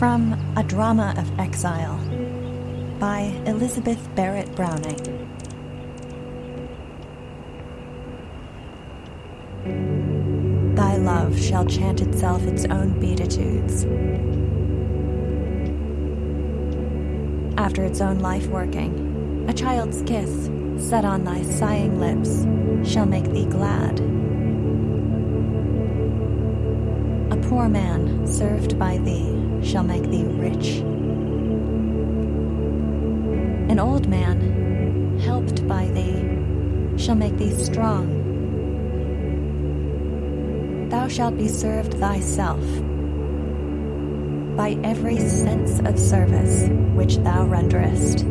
From A Drama of Exile by Elizabeth Barrett Browning. Thy love shall chant itself its own beatitudes. After its own life working, a child's kiss set on thy sighing lips shall make thee glad. Poor man served by thee shall make thee rich. An old man, helped by thee, shall make thee strong. Thou shalt be served thyself by every sense of service which thou renderest.